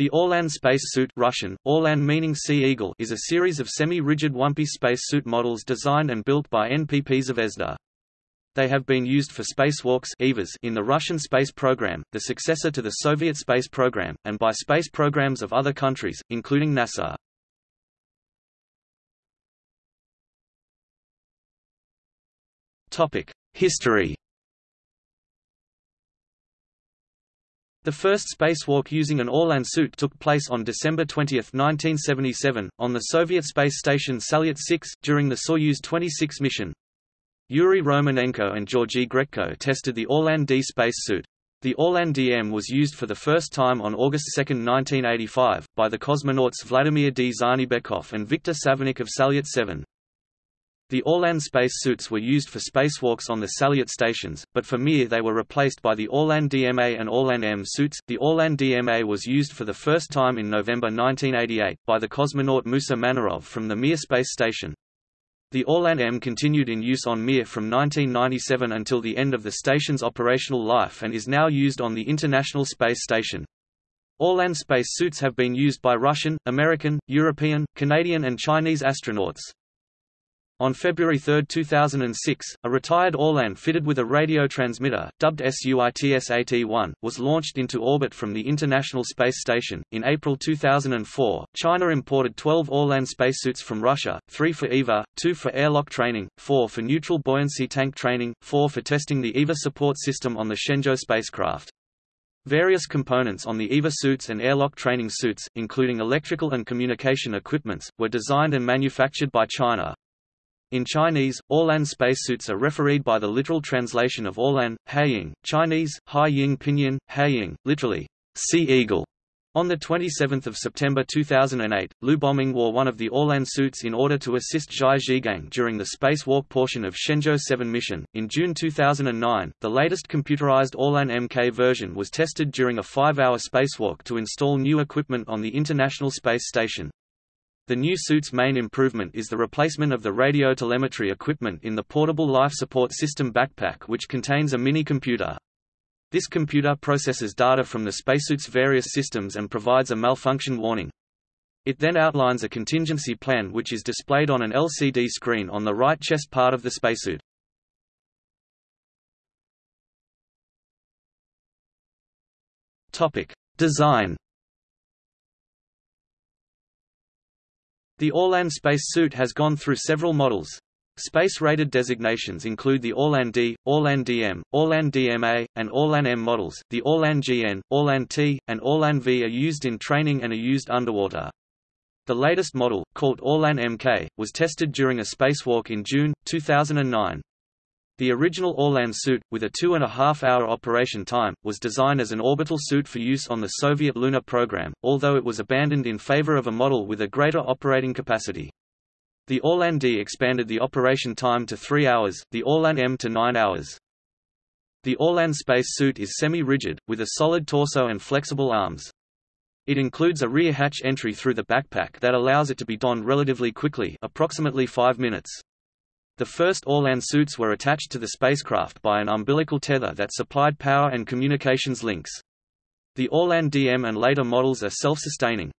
The Orlan space suit Russian, Orlan meaning Sea Eagle is a series of semi-rigid one-piece spacesuit models designed and built by NPP Zvezda. They have been used for spacewalks in the Russian space program, the successor to the Soviet space program, and by space programs of other countries, including NASA. History The first spacewalk using an Orlan suit took place on December 20, 1977, on the Soviet space station Salyut-6, during the Soyuz 26 mission. Yuri Romanenko and Georgy Grechko tested the Orlan D space suit. The Orlan DM was used for the first time on August 2, 1985, by the cosmonauts Vladimir Dzhanibekov and Viktor Savinykh of Salyut 7. The Orlan space suits were used for spacewalks on the Salyut stations, but for Mir they were replaced by the Orlan DMA and Orlan M suits. The Orlan DMA was used for the first time in November 1988, by the cosmonaut Musa Manarov from the Mir space station. The Orlan M continued in use on Mir from 1997 until the end of the station's operational life and is now used on the International Space Station. Orlan space suits have been used by Russian, American, European, Canadian and Chinese astronauts. On February 3, 2006, a retired Orlan fitted with a radio transmitter, dubbed SuitSat-1, was launched into orbit from the International Space Station. In April 2004, China imported 12 Orlan spacesuits from Russia, 3 for EVA, 2 for airlock training, 4 for neutral buoyancy tank training, 4 for testing the EVA support system on the Shenzhou spacecraft. Various components on the EVA suits and airlock training suits, including electrical and communication equipments, were designed and manufactured by China. In Chinese, Orlan spacesuits are refereed by the literal translation of Orlan, Haiying, Chinese, Hai Ying Pinyin, Haiying, literally, Sea Eagle. On 27 September 2008, Liu Boming wore one of the Orlan suits in order to assist Zhai Zhigang during the spacewalk portion of Shenzhou 7 mission. In June 2009, the latest computerized Orlan MK version was tested during a five-hour spacewalk to install new equipment on the International Space Station. The new suit's main improvement is the replacement of the radio telemetry equipment in the portable life support system backpack which contains a mini-computer. This computer processes data from the spacesuit's various systems and provides a malfunction warning. It then outlines a contingency plan which is displayed on an LCD screen on the right chest part of the spacesuit. Topic: Design The Orlan space suit has gone through several models. Space-rated designations include the Orlan D, Orlan DM, Orlan DMA, and Orlan M models. The Orlan GN, Orlan T, and Orlan V are used in training and are used underwater. The latest model, called Orlan MK, was tested during a spacewalk in June, 2009. The original Orlan suit, with a two-and-a-half-hour operation time, was designed as an orbital suit for use on the Soviet lunar program, although it was abandoned in favor of a model with a greater operating capacity. The Orlan D expanded the operation time to three hours, the Orlan M to nine hours. The Orlan space suit is semi-rigid, with a solid torso and flexible arms. It includes a rear hatch entry through the backpack that allows it to be donned relatively quickly approximately 5 minutes. The first Orlan suits were attached to the spacecraft by an umbilical tether that supplied power and communications links. The Orlan DM and later models are self-sustaining.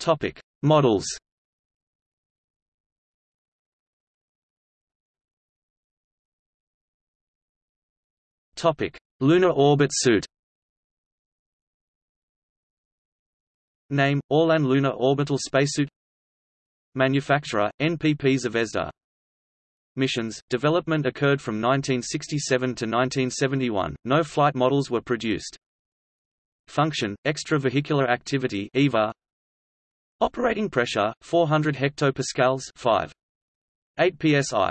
Topic: Models. Topic: Lunar orbit suit. Name, Orlan Lunar Orbital Spacesuit. Manufacturer, NPP Zvezda Missions, development occurred from 1967 to 1971, no flight models were produced. Function, extravehicular activity EVA Operating pressure, 400 hectopascals 5. 8 psi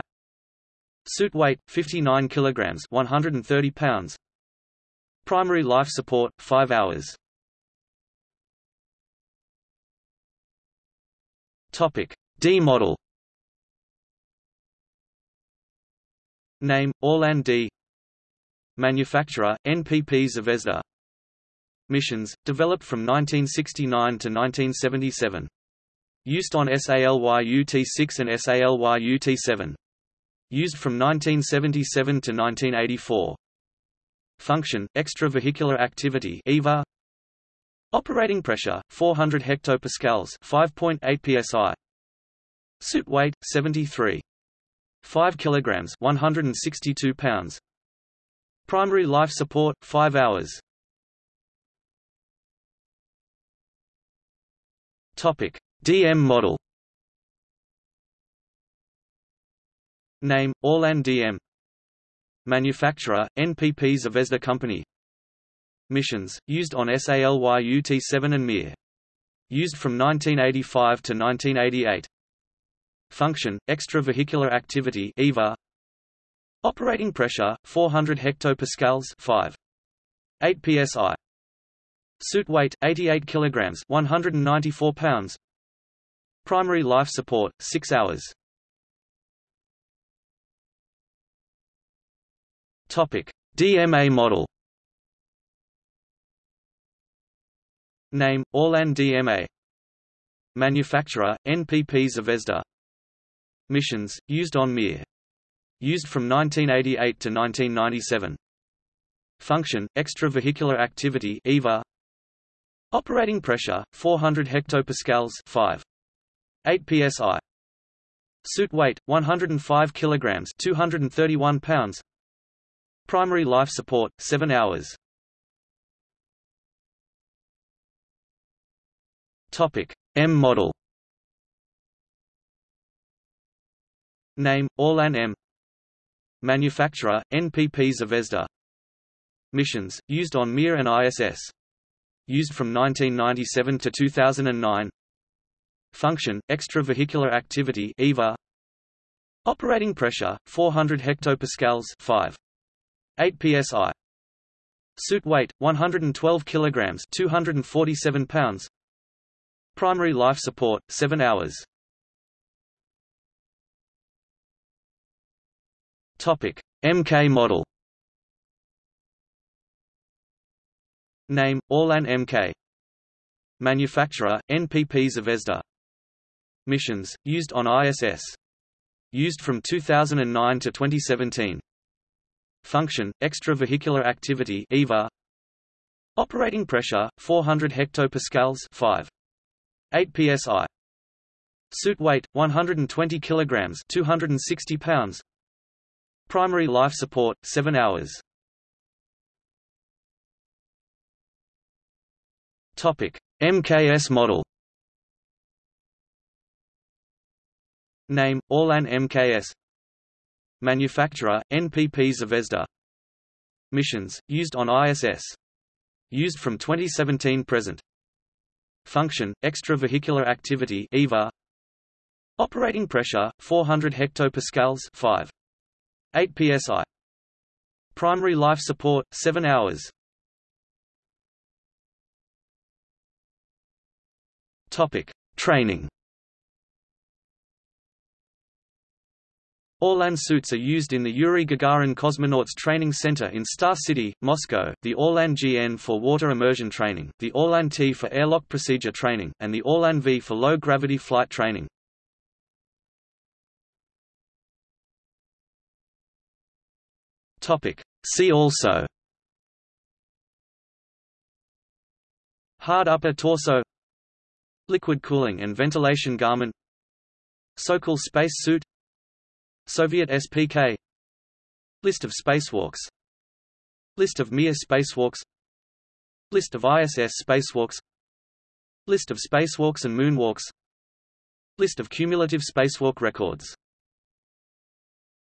Suit weight, 59 kilograms 130 pounds. Primary life support, 5 hours Topic D model. Name Orlan D. Manufacturer NPP Zvezda. Missions developed from 1969 to 1977 Used on SALYUT-6 and SALYUT-7 Used from 1977 to 1984 Function, extravehicular activity EVA Operating pressure, 400 hectopascals 5.8 psi Suit weight, 73. 5 kilograms 162 pounds Primary life support, 5 hours Topic: DM model. Name: Orlan DM. Manufacturer: NPP Zvezda Company. Missions: used on SALYUT-7 and Mir. Used from 1985 to 1988. Function: extravehicular activity (EVA). Operating pressure: 400 hectopascals (5. 8 psi). Suit weight 88 kilograms, 194 pounds. Primary life support 6 hours. Topic: DMA model. Name: Orlan DMA. Manufacturer: NPP Zvezda. Missions: used on Mir. Used from 1988 to 1997. Function: extravehicular activity (EVA). Operating pressure 400 hectopascals 5 8 psi Suit weight 105 kilograms 231 pounds Primary life support 7 hours Topic. M model. Name Orlan M. Manufacturer NPP Zvezda Missions used on Mir and ISS used from 1997 to 2009 Function, extravehicular activity EVA Operating pressure, 400 hectopascals 5. 8 psi Suit weight, 112 kilograms 247 pounds Primary life support, 7 hours Topic. MK model Name, Orlan MK. Manufacturer, NPP Zvezda. Missions, used on ISS. Used from 2009 to 2017. Function, extravehicular activity EVA. Operating pressure, 400 hectopascals 5. 8 psi. Suit weight, 120 kilograms 260 pounds. Primary life support, 7 hours. Topic: MKS model. Name: Orlan MKS. Manufacturer: NPP Zvezda. Missions: used on ISS. Used from 2017 present. Function: extravehicular activity (EVA). Operating pressure: 400 hectopascals (5. 8 psi). Primary life support: 7 hours. Topic: Training. Orlan suits are used in the Yuri Gagarin Cosmonauts Training Center in Star City, Moscow, the Orlan GN for water immersion training, the Orlan T for airlock procedure training, and the Orlan V for low-gravity flight training. See also. Hard upper torso. Liquid cooling and ventilation garment. Sokol space suit Soviet SPK List of spacewalks. List of Mir spacewalks. List of ISS spacewalks. List of spacewalks and moonwalks. List of cumulative spacewalk records